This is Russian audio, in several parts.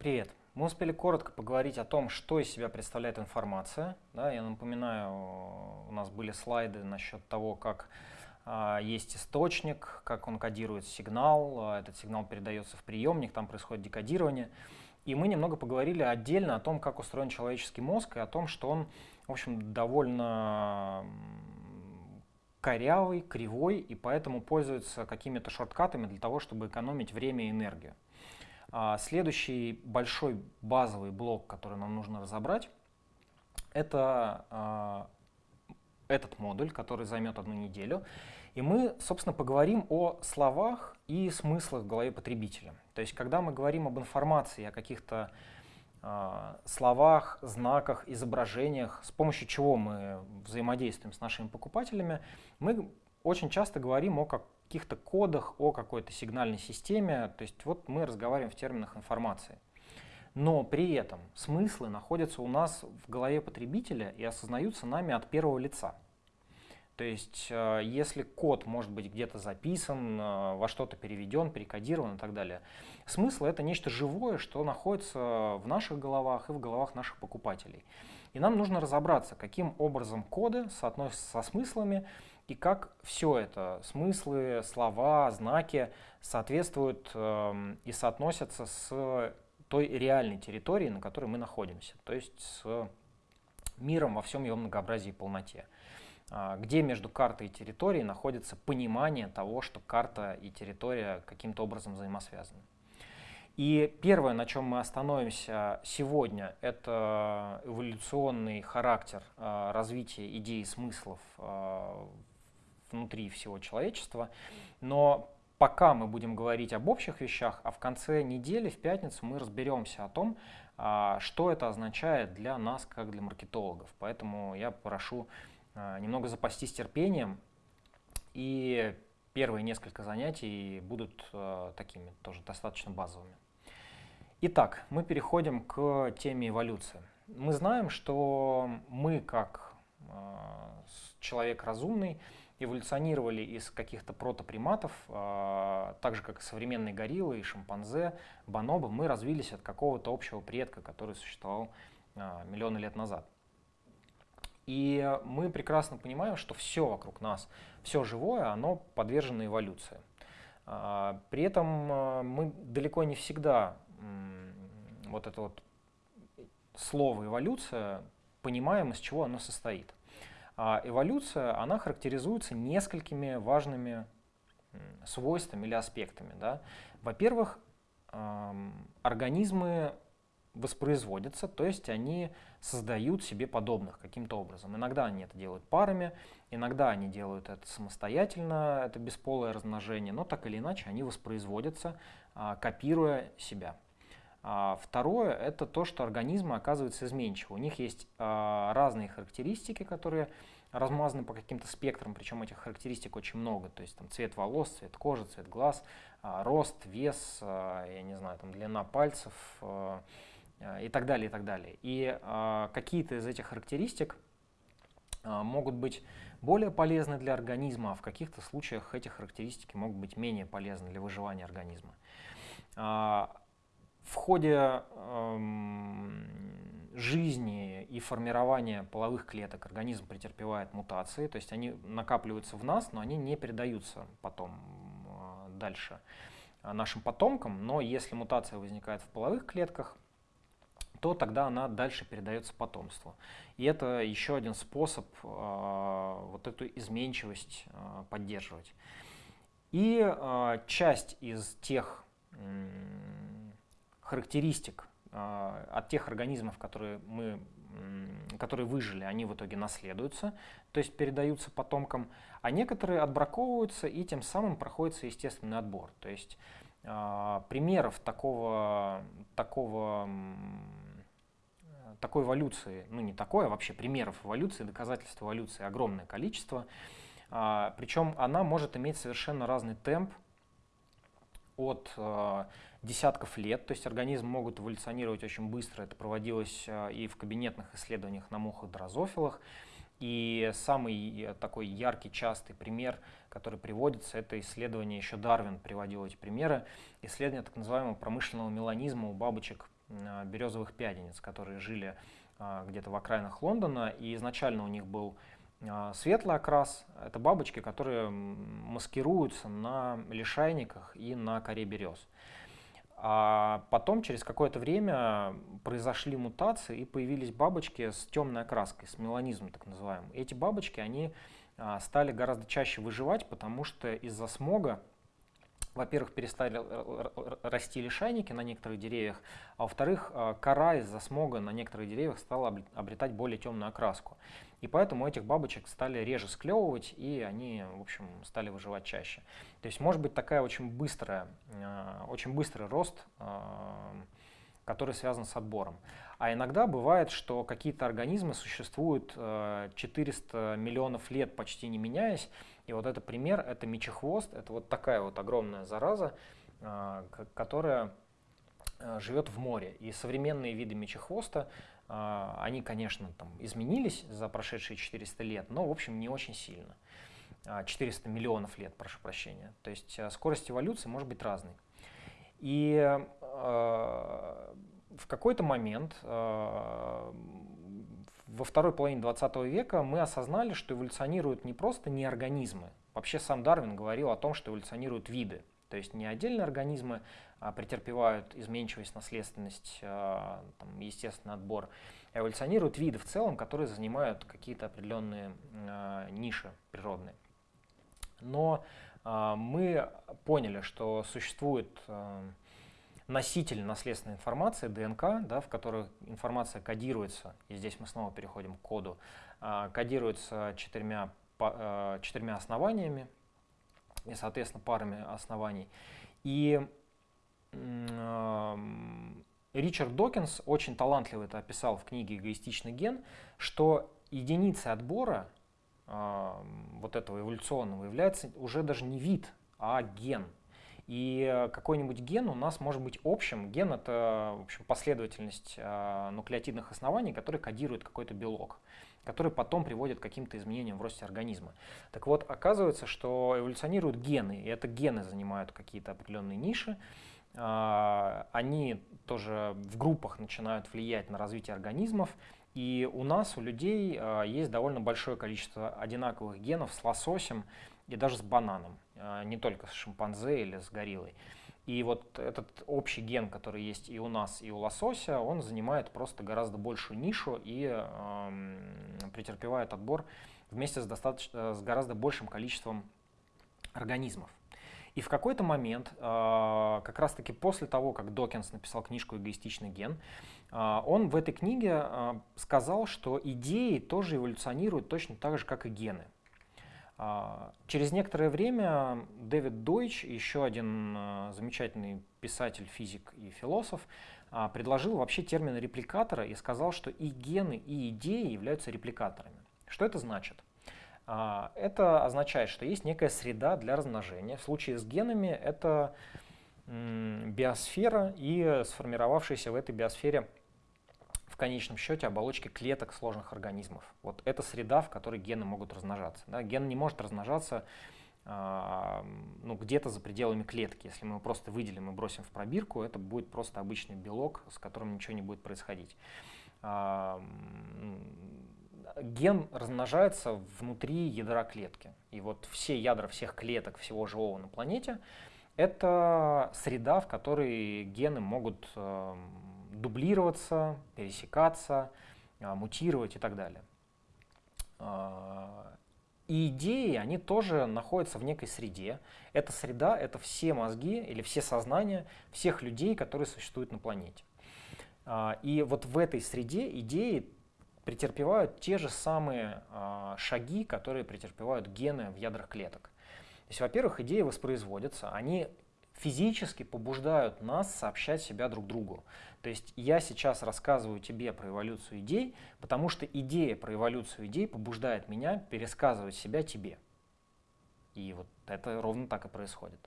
Привет. Мы успели коротко поговорить о том, что из себя представляет информация. Да, я напоминаю, у нас были слайды насчет того, как а, есть источник, как он кодирует сигнал, а, этот сигнал передается в приемник, там происходит декодирование. И мы немного поговорили отдельно о том, как устроен человеческий мозг, и о том, что он, в общем, довольно корявый, кривой, и поэтому пользуется какими-то шорткатами для того, чтобы экономить время и энергию. А следующий большой базовый блок, который нам нужно разобрать, это а, этот модуль, который займет одну неделю. И мы, собственно, поговорим о словах и смыслах в голове потребителя. То есть, когда мы говорим об информации, о каких-то э, словах, знаках, изображениях, с помощью чего мы взаимодействуем с нашими покупателями, мы очень часто говорим о каких-то кодах, о какой-то сигнальной системе. То есть, вот мы разговариваем в терминах информации. Но при этом смыслы находятся у нас в голове потребителя и осознаются нами от первого лица. То есть, э, если код может быть где-то записан, э, во что-то переведен, перекодирован и так далее, смысл это нечто живое, что находится в наших головах и в головах наших покупателей. И нам нужно разобраться, каким образом коды соотносятся со смыслами и как все это, смыслы, слова, знаки, соответствуют э, и соотносятся с той реальной территорией, на которой мы находимся, то есть с миром во всем его многообразии и полноте. А, где между картой и территорией находится понимание того, что карта и территория каким-то образом взаимосвязаны. И первое, на чем мы остановимся сегодня, это эволюционный характер а, развития идей и смыслов а, внутри всего человечества. Но пока мы будем говорить об общих вещах, а в конце недели, в пятницу, мы разберемся о том, что это означает для нас, как для маркетологов. Поэтому я прошу а, немного запастись терпением. И первые несколько занятий будут э, такими тоже достаточно базовыми. Итак, мы переходим к теме эволюции. Мы знаем, что мы, как человек разумный, эволюционировали из каких-то протоприматов, э, так же как и современные гориллы и шимпанзе, бонобо, мы развились от какого-то общего предка, который существовал э, миллионы лет назад. И мы прекрасно понимаем, что все вокруг нас, все живое, оно подвержено эволюции. А, при этом мы далеко не всегда вот это вот слово эволюция понимаем, из чего оно состоит. А эволюция, она характеризуется несколькими важными свойствами или аспектами. Да? Во-первых, организмы воспроизводятся, то есть они создают себе подобных каким-то образом. Иногда они это делают парами, иногда они делают это самостоятельно, это бесполое размножение, но так или иначе они воспроизводятся, а, копируя себя. А, второе – это то, что организмы оказываются изменчивы. У них есть а, разные характеристики, которые размазаны по каким-то спектрам, причем этих характеристик очень много. То есть там цвет волос, цвет кожи, цвет глаз, рост, вес, я не знаю, там длина пальцев, и так далее, и так далее. И какие-то из этих характеристик могут быть более полезны для организма, а в каких-то случаях эти характеристики могут быть менее полезны для выживания организма. Э, в ходе э, жизни и формирования половых клеток организм претерпевает мутации, то есть они накапливаются в нас, но они не передаются потом э, дальше нашим потомкам, но если мутация возникает в половых клетках, то тогда она дальше передается потомству. И это еще один способ э, вот эту изменчивость э, поддерживать. И э, часть из тех э, характеристик э, от тех организмов, которые, мы, которые выжили, они в итоге наследуются, то есть передаются потомкам, а некоторые отбраковываются и тем самым проходится естественный отбор. То есть э, примеров такого, такого такой эволюции, ну не такой, а вообще примеров эволюции, доказательств эволюции огромное количество. А, причем она может иметь совершенно разный темп от а, десятков лет, то есть организм могут эволюционировать очень быстро, это проводилось а, и в кабинетных исследованиях на мухах дрозофилах. И самый э, такой яркий, частый пример, который приводится, это исследование, еще Дарвин приводил эти примеры, исследование так называемого промышленного меланизма у бабочек березовых пядениц, которые жили где-то в окраинах Лондона, и изначально у них был светлый окрас. Это бабочки, которые маскируются на лишайниках и на коре берез. А потом, через какое-то время, произошли мутации и появились бабочки с темной окраской, с меланизмом так называемым. Эти бабочки, они а, стали гораздо чаще выживать, потому что из-за смога, во-первых, перестали расти лишайники на некоторых деревьях, а во-вторых, а, кора из-за смога на некоторых деревьях стала обретать более темную окраску. И поэтому этих бабочек стали реже склевывать, и они, в общем, стали выживать чаще. То есть может быть такая очень быстрая, очень быстрый рост, который связан с отбором. А иногда бывает, что какие-то организмы существуют 400 э, миллионов лет почти не меняясь. И вот это пример, это мечехвост, это вот такая вот огромная зараза, э, которая э, живет в море. И современные виды мечехвоста, они, конечно, там изменились за прошедшие 400 лет, но, в общем, не очень сильно. 400 миллионов лет, прошу прощения. То есть скорость эволюции может быть разной. И в какой-то момент э, во второй половине 20 века мы осознали, что эволюционируют не просто не организмы. Вообще сам Дарвин говорил о том, что эволюционируют виды. То есть не отдельные организмы а претерпевают изменчивость, наследственность, э, там, естественный отбор, а эволюционируют виды в целом, которые занимают какие-то определенные э, ниши природные. Но мы поняли, что существует носитель наследственной информации, ДНК, да, в которой информация кодируется, и здесь мы снова переходим к коду, а, кодируется четырьмя, а, четырьмя основаниями и, соответственно, парами оснований. И Ричард Докинс очень талантливо это описал в книге «Эгоистичный ген», что единицей отбора вот этого эволюционного является уже даже не вид, а ген – и какой-нибудь ген у нас может быть общим. Ген — это в общем, последовательность э, нуклеотидных оснований, которые кодируют какой-то белок, который потом приводит к каким-то изменениям в росте организма. Так вот, оказывается, что эволюционируют гены, и это гены занимают какие-то определенные ниши. Э, они тоже в группах начинают влиять на развитие организмов. И у нас, у людей, э, есть довольно большое количество одинаковых генов с лососем и даже с бананом. А, не только с шимпанзе или с гориллой. И вот этот общий ген, который есть и у нас, и у лосося, он занимает просто гораздо большую нишу и э, претерпевает отбор вместе с, достаточно, с гораздо большим количеством организмов. И в какой-то момент, э, как раз-таки после того, как Докинс написал книжку «Эгоистичный ген», э, он в этой книге э, сказал, что идеи тоже эволюционируют точно так же, как и гены. А, через некоторое время Дэвид Дойч, еще один а, замечательный писатель, физик и философ, а, предложил вообще термин репликатора и сказал, что и гены, и идеи являются репликаторами. Что это значит? Это означает, что есть некая среда для размножения. В случае с генами это биосфера и сформировавшаяся в этой биосфере конечном счете оболочки клеток сложных организмов. Вот это среда, в которой гены могут размножаться. Да? Ген не может размножаться э, ну, где-то за пределами клетки. Если мы его просто выделим и бросим в пробирку, это будет просто обычный белок, с которым ничего не будет происходить. Э, ген размножается внутри ядра клетки. И вот все ядра всех клеток всего живого на планете – это среда, в которой гены могут э, дублироваться, пересекаться, а, мутировать и так далее. А, и идеи, они тоже находятся в некой среде. Эта среда — это все мозги или все сознания всех людей, которые существуют на планете. И вот в этой среде идеи претерпевают те же самые шаги, которые претерпевают гены в ядрах клеток. То есть, во-первых, идеи воспроизводятся, они физически побуждают нас сообщать себя друг другу. То есть я сейчас рассказываю тебе про эволюцию идей, потому что идея про эволюцию идей побуждает меня пересказывать себя тебе. И вот это ровно так и происходит.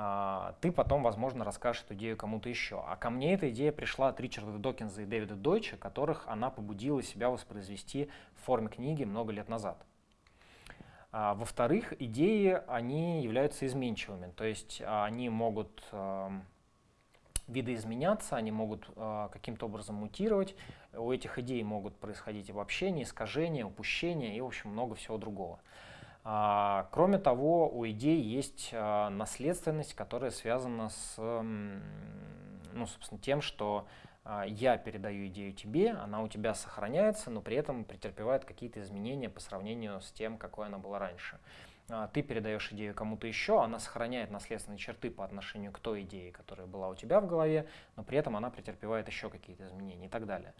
А, ты потом, возможно, расскажешь эту идею кому-то еще. А ко мне эта идея пришла от Ричарда Докинза и Дэвида Дойча, которых она побудила себя воспроизвести в форме книги много лет назад. А, во-вторых, идеи, они являются изменчивыми, то есть они могут видоизменяться, они могут каким-то образом мутировать, у этих идей могут происходить обобщения, искажения, упущения и, в общем, много всего другого. А, кроме того, у идей есть а, наследственность, которая связана с ну, собственно, тем, что а, я передаю идею тебе, она у тебя сохраняется, но при этом претерпевает какие-то изменения по сравнению с тем, какой она была раньше. Ты передаешь идею кому-то еще, она сохраняет наследственные черты по отношению к той идее, которая была у тебя в голове, но при этом она претерпевает еще какие-то изменения и так далее.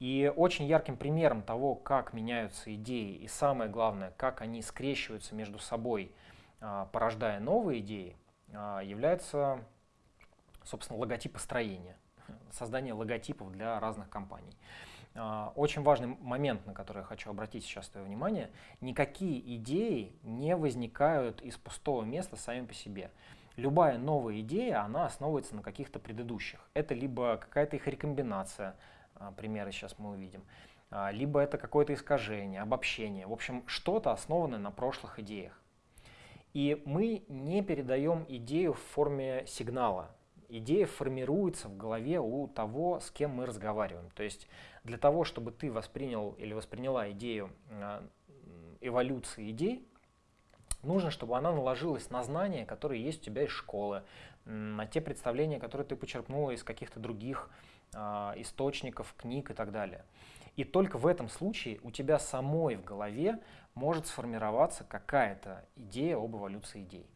И очень ярким примером того, как меняются идеи и самое главное, как они скрещиваются между собой, а, порождая новые идеи, является, собственно, логотипостроение создание логотипов для разных компаний. А, очень важный момент, на который я хочу обратить сейчас твое внимание. Никакие идеи не возникают из пустого места сами по себе. Любая новая идея, она основывается на каких-то предыдущих. Это либо какая-то их рекомбинация, а, примеры сейчас мы увидим, а, либо это какое-то искажение, обобщение. В общем, что-то основанное на прошлых идеях. И мы не передаем идею в форме сигнала, идея формируется в голове у того, с кем мы разговариваем. То есть для того, чтобы ты воспринял или восприняла идею а, эволюции идей, нужно, чтобы она наложилась на знания, которые есть у тебя из школы, на те представления, которые ты почерпнула из каких-то других источников, книг и так далее. И только в этом случае у тебя самой в голове может сформироваться какая-то идея об эволюции идей.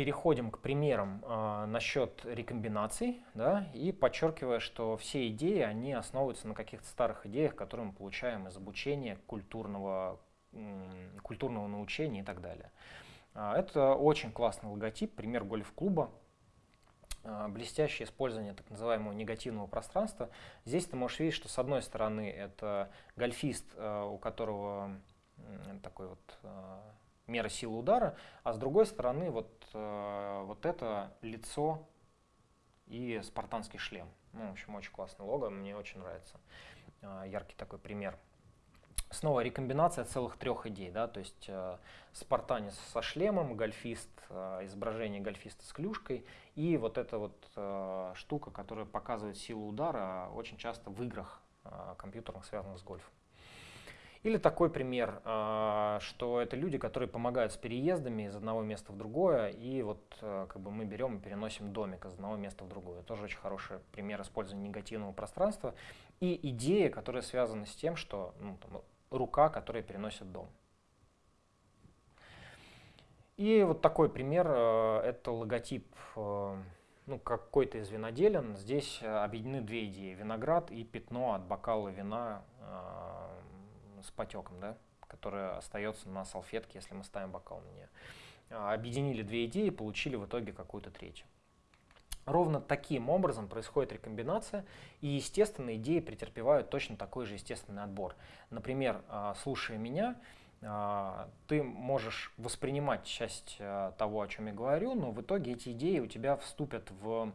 переходим к примерам э, насчет рекомбинаций, да, и подчеркивая, что все идеи, они основываются на каких-то старых идеях, которые мы получаем из обучения, культурного, культурного научения и так далее. А, это очень классный логотип, пример гольф-клуба, а, блестящее использование так называемого негативного пространства. Здесь ты можешь видеть, что с одной стороны это гольфист, у которого такой вот мера силы удара, а с другой стороны вот, э, вот это лицо и спартанский шлем. Ну, в общем, очень классный лого, мне очень нравится. Э, яркий такой пример. Снова рекомбинация целых трех идей, да, то есть э, спартанец со шлемом, гольфист, э, изображение гольфиста с клюшкой и вот эта вот э, штука, которая показывает силу удара очень часто в играх э, компьютерных, связанных с гольфом. Или такой пример, а, что это люди, которые помогают с переездами из одного места в другое, и вот э, как бы мы берем и переносим домик из одного места в другое. Тоже очень хороший пример использования негативного пространства. И идея, которая связана с тем, что ну, там, рука, которая переносит дом. И вот такой пример, э, это логотип э, ну, какой-то из виноделен. Здесь объединены две идеи, виноград и пятно от бокала вина с потеком, да, которая остается на салфетке, если мы ставим бокал на нее. Объединили две идеи, получили в итоге какую-то третью. Ровно таким образом происходит рекомбинация, и, естественно, идеи претерпевают точно такой же естественный отбор. Например, а, слушая меня, а, ты можешь воспринимать часть того, о чем я говорю, но в итоге эти идеи у тебя вступят в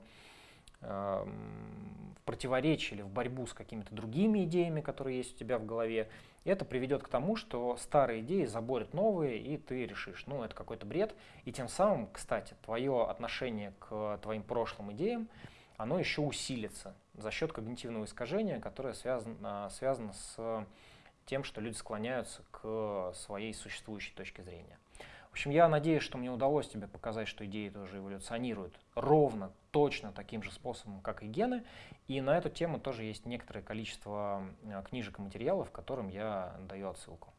в противоречие или в борьбу с какими-то другими идеями, которые есть у тебя в голове. Это приведет к тому, что старые идеи заборят новые, и ты решишь, ну, это какой-то бред. И тем самым, кстати, твое отношение к твоим прошлым идеям, оно еще усилится за счет когнитивного искажения, которое связано, связано с тем, что люди склоняются к своей существующей точке зрения. В общем, я надеюсь, что мне удалось тебе показать, что идеи тоже эволюционируют ровно, точно таким же способом, как и гены. И на эту тему тоже есть некоторое количество э, книжек и материалов, которым я даю отсылку.